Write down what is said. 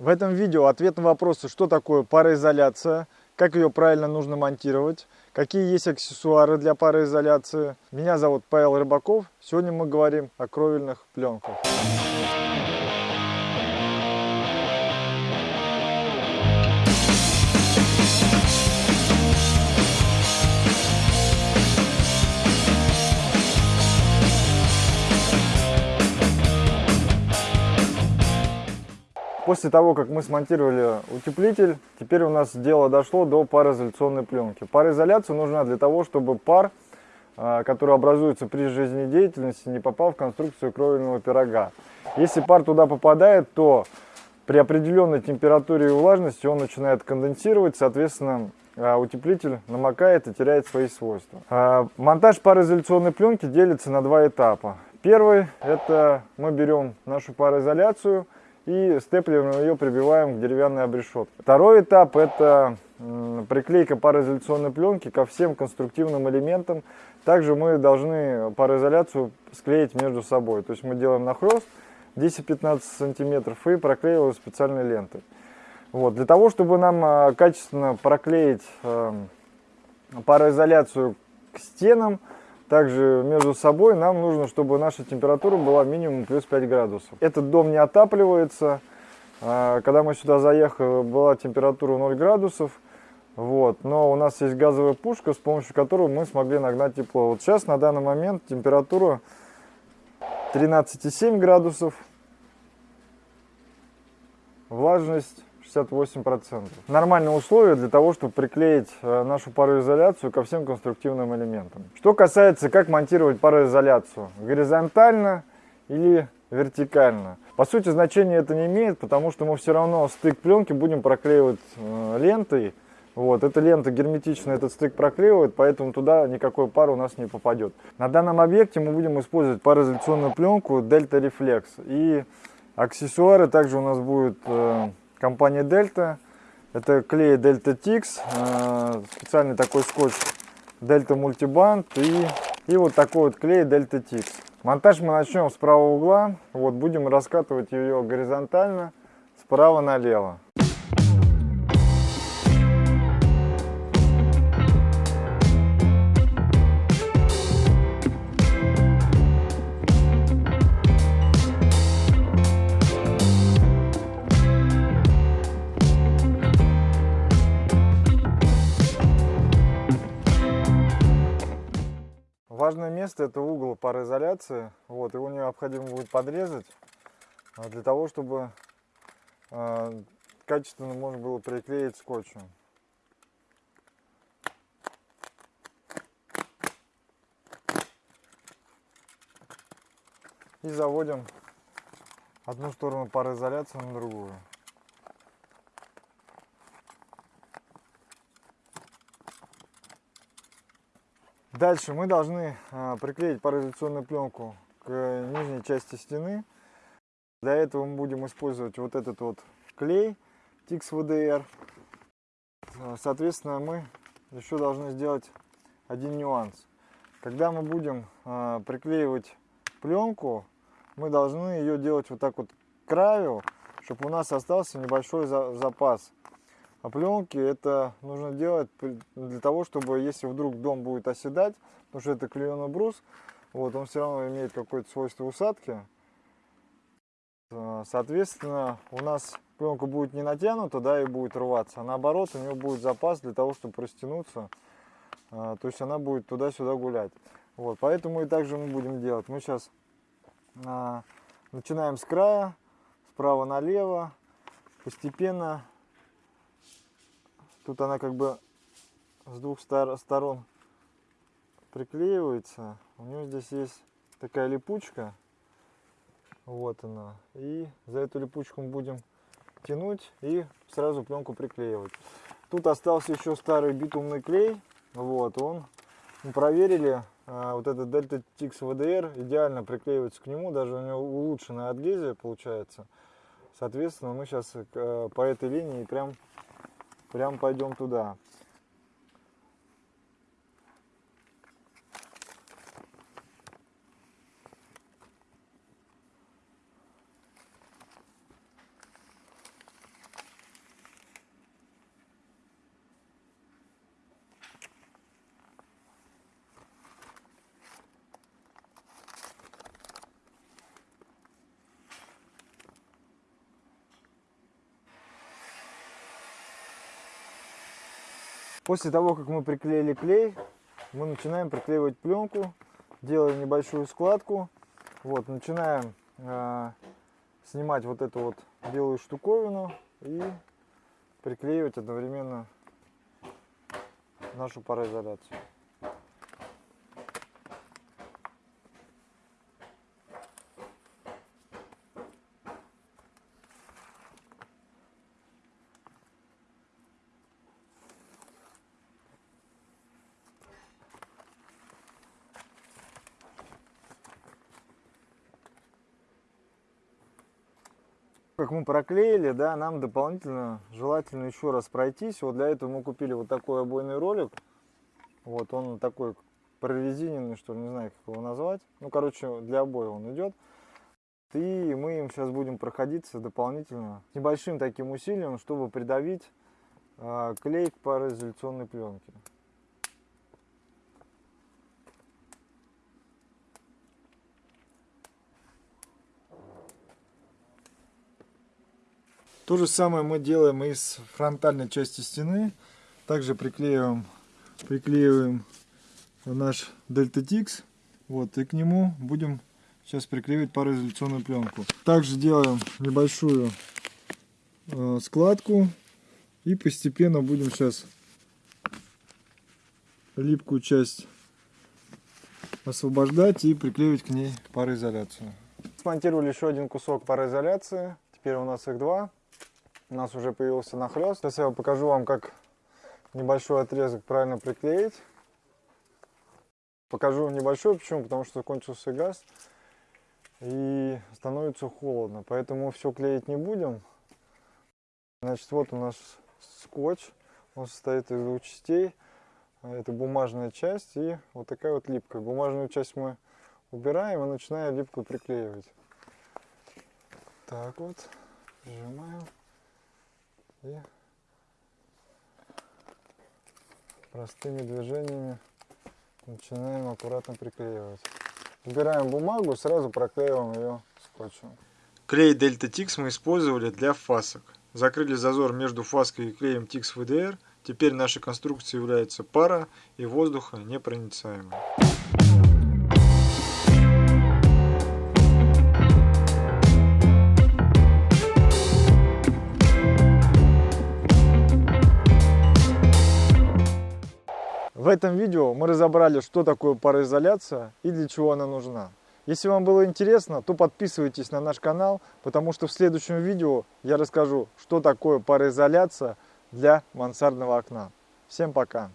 В этом видео ответ на вопросы, что такое пароизоляция, как ее правильно нужно монтировать, какие есть аксессуары для пароизоляции. Меня зовут Павел Рыбаков. Сегодня мы говорим о кровельных пленках. После того, как мы смонтировали утеплитель, теперь у нас дело дошло до пароизоляционной пленки. Пароизоляция нужна для того, чтобы пар, а, который образуется при жизнедеятельности, не попал в конструкцию кровельного пирога. Если пар туда попадает, то при определенной температуре и влажности он начинает конденсировать, соответственно, а, утеплитель намокает и теряет свои свойства. А, монтаж пароизоляционной пленки делится на два этапа. Первый – это мы берем нашу пароизоляцию – и степлером ее прибиваем к деревянной обрешетке. Второй этап это приклейка пароизоляционной пленки ко всем конструктивным элементам. Также мы должны пароизоляцию склеить между собой. То есть мы делаем нахлест 10-15 сантиметров и проклеиваем специальной лентой. Вот. Для того, чтобы нам а, качественно проклеить эм, пароизоляцию к стенам, также между собой нам нужно, чтобы наша температура была минимум плюс 5 градусов. Этот дом не отапливается. А, когда мы сюда заехали, была температура 0 градусов. Вот. Но у нас есть газовая пушка, с помощью которой мы смогли нагнать тепло. Вот сейчас на данный момент температура 13,7 градусов. Влажность 68%. Нормальные условия для того, чтобы приклеить э, нашу пароизоляцию ко всем конструктивным элементам. Что касается, как монтировать пароизоляцию. Горизонтально или вертикально. По сути, значения это не имеет, потому что мы все равно стык пленки будем проклеивать э, лентой. Вот, эта лента герметично этот стык проклеивает, поэтому туда никакой пар у нас не попадет. На данном объекте мы будем использовать пароизоляционную пленку Delta Reflex. И аксессуары также у нас будет компания Delta. Это клей Delta Tix, э, специальный такой скотч Delta Multiband и, и вот такой вот клей Delta Tix. Монтаж мы начнем с правого угла. Вот будем раскатывать ее горизонтально справа налево. Важное место это угол пароизоляции. Вот, его необходимо будет подрезать а, для того, чтобы э, качественно можно было приклеить скотчем. И заводим одну сторону пароизоляции на другую. Дальше мы должны а, приклеить пароизоляционную пленку к нижней части стены. Для этого мы будем использовать вот этот вот клей Tix VDR. Соответственно, мы еще должны сделать один нюанс. Когда мы будем а, приклеивать пленку, мы должны ее делать вот так вот к краю, чтобы у нас остался небольшой запас а пленки это нужно делать для того, чтобы если вдруг дом будет оседать, потому что это клееный брус, вот, он все равно имеет какое-то свойство усадки. А, соответственно, у нас пленка будет не натянута, да, и будет рваться, а наоборот, у нее будет запас для того, чтобы растянуться. А, то есть она будет туда-сюда гулять. Вот, поэтому и также мы будем делать. Мы сейчас начинаем с края, справа налево, постепенно Тут она как бы с двух сторон приклеивается. У нее здесь есть такая липучка. Вот она. И за эту липучку мы будем тянуть и сразу пленку приклеивать. Тут остался еще старый битумный клей. Вот он. Мы проверили. А, вот этот Delta Tix VDR идеально приклеивается к нему. Даже у него улучшенная адгезия получается. Соответственно, мы сейчас э, по этой линии прям Прям пойдем туда. После того, как мы приклеили клей, мы начинаем приклеивать пленку, делаем небольшую складку. Вот, начинаем э, снимать вот эту вот белую штуковину и приклеивать одновременно нашу пароизоляцию. Как мы проклеили, да, нам дополнительно желательно еще раз пройтись. Вот для этого мы купили вот такой обойный ролик. Вот он такой прорезиненный, что ли, не знаю, как его назвать. Ну, короче, для обоя он идет. И мы им сейчас будем проходиться дополнительно с небольшим таким усилием, чтобы придавить э, клей к пароизоляционной пленке. То же самое мы делаем и с фронтальной части стены. Также приклеиваем, приклеиваем наш Delta Tix. Вот, и к нему будем сейчас приклеивать пароизоляционную пленку. Также делаем небольшую э, складку. И постепенно будем сейчас липкую часть освобождать и приклеивать к ней пароизоляцию. Смонтировали еще один кусок пароизоляции. Теперь у нас их два у нас уже появился нахлест. Сейчас я покажу вам, как небольшой отрезок правильно приклеить. Покажу небольшой, почему? Потому что кончился газ и становится холодно. Поэтому все клеить не будем. Значит, вот у нас скотч. Он состоит из двух частей. Это бумажная часть и вот такая вот липкая. Бумажную часть мы убираем и начинаем липкую приклеивать. Так вот, прижимаем и простыми движениями начинаем аккуратно приклеивать. Убираем бумагу, сразу проклеиваем ее скотчем. Клей Delta Tix мы использовали для фасок. Закрыли зазор между фаской и клеем Tix VDR. Теперь наша конструкция является пара и воздуха непроницаемой. В этом видео мы разобрали, что такое пароизоляция и для чего она нужна. Если вам было интересно, то подписывайтесь на наш канал, потому что в следующем видео я расскажу, что такое пароизоляция для мансардного окна. Всем пока!